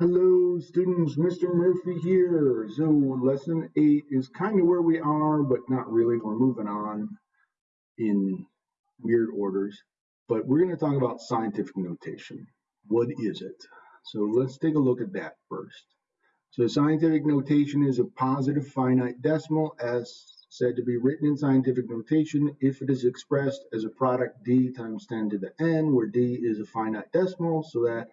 Hello students, Mr. Murphy here. So lesson 8 is kind of where we are, but not really. We're moving on in weird orders. But we're going to talk about scientific notation. What is it? So let's take a look at that first. So scientific notation is a positive finite decimal as said to be written in scientific notation if it is expressed as a product d times 10 to the n, where d is a finite decimal, so that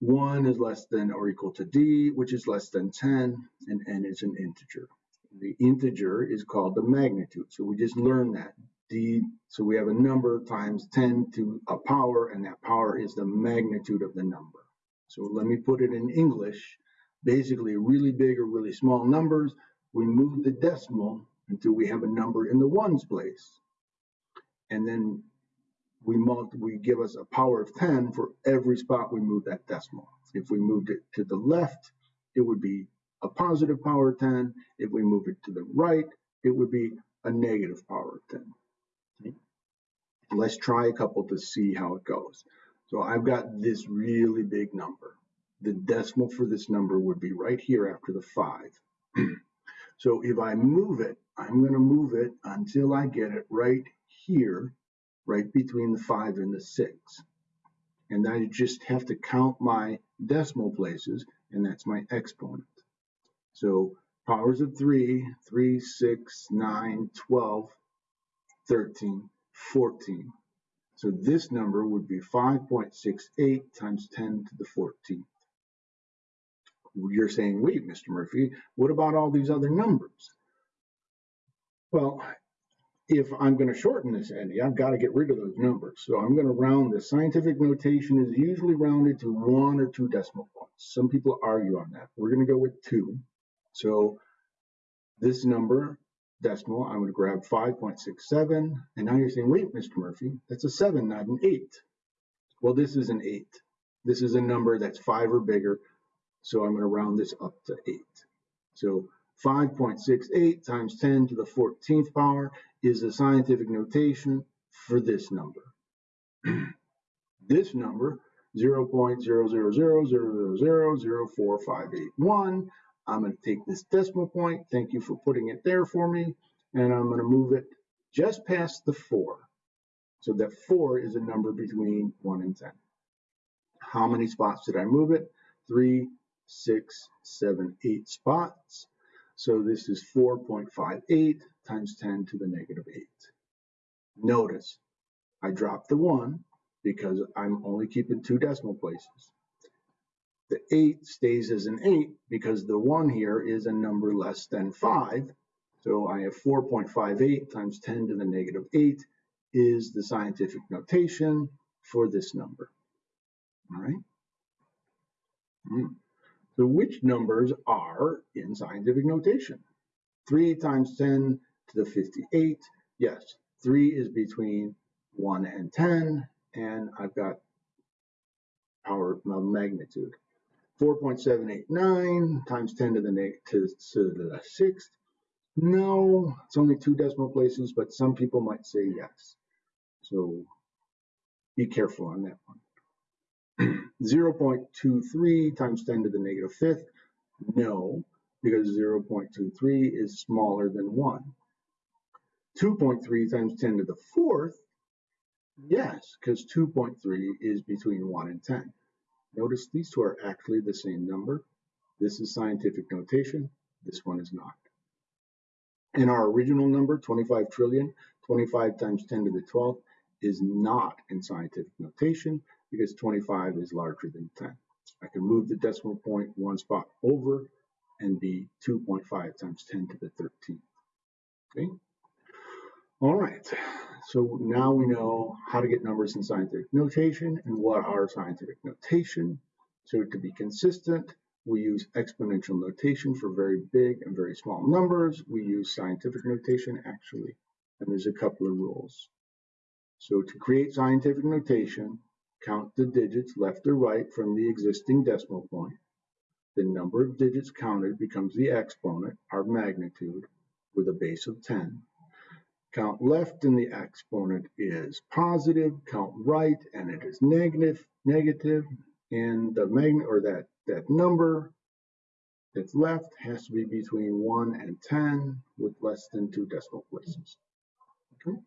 1 is less than or equal to d, which is less than 10, and n is an integer. The integer is called the magnitude. So we just learned that. d, so we have a number times 10 to a power, and that power is the magnitude of the number. So let me put it in English. Basically, really big or really small numbers, we move the decimal until we have a number in the ones place. And then we multi, we give us a power of 10 for every spot we move that decimal. If we moved it to the left, it would be a positive power of 10. If we move it to the right, it would be a negative power of 10. Okay. Let's try a couple to see how it goes. So I've got this really big number. The decimal for this number would be right here after the 5. so if I move it, I'm going to move it until I get it right here right between the 5 and the 6. And I just have to count my decimal places, and that's my exponent. So powers of 3, 3, 6, 9, 12, 13, 14. So this number would be 5.68 times 10 to the 14th. You're saying, wait, Mr. Murphy, what about all these other numbers? Well, if I'm going to shorten this Andy, I've got to get rid of those numbers. So I'm going to round this. Scientific notation is usually rounded to one or two decimal points. Some people argue on that. We're going to go with two. So this number, decimal, I'm going to grab 5.67. And now you're saying, wait, Mr. Murphy, that's a 7, not an 8. Well, this is an 8. This is a number that's 5 or bigger. So I'm going to round this up to 8. So 5.68 times 10 to the 14th power is the scientific notation for this number. this number, 0.00000045881, I'm going to take this decimal point, thank you for putting it there for me, and I'm going to move it just past the 4. So that 4 is a number between 1 and 10. How many spots did I move it? 3, 6, 7, 8 spots. So this is 4.58 times 10 to the negative 8. Notice, I dropped the 1 because I'm only keeping two decimal places. The 8 stays as an 8 because the 1 here is a number less than 5. So I have 4.58 times 10 to the negative 8 is the scientific notation for this number. All right. Mm. So which numbers are in scientific notation? 3 times 10 to the 58. Yes, 3 is between 1 and 10, and I've got power magnitude. 4.789 times 10 to the, to, to the sixth. No, it's only two decimal places, but some people might say yes. So be careful on that one. 0.23 times 10 to the negative fifth? No, because 0.23 is smaller than 1. 2.3 times 10 to the fourth? Yes, because 2.3 is between 1 and 10. Notice these two are actually the same number. This is scientific notation. This one is not. And our original number, 25 trillion, 25 times 10 to the 12th, is not in scientific notation because 25 is larger than 10. I can move the decimal point one spot over and be 2.5 times 10 to the 13th. Okay. All right. So now we know how to get numbers in scientific notation and what are scientific notation. So to be consistent, we use exponential notation for very big and very small numbers. We use scientific notation actually, and there's a couple of rules. So to create scientific notation, Count the digits left or right from the existing decimal point. The number of digits counted becomes the exponent, our magnitude, with a base of 10. Count left and the exponent is positive. Count right and it is negative. Negative. and the magnet or that, that number that's left has to be between 1 and 10 with less than two decimal places. Okay?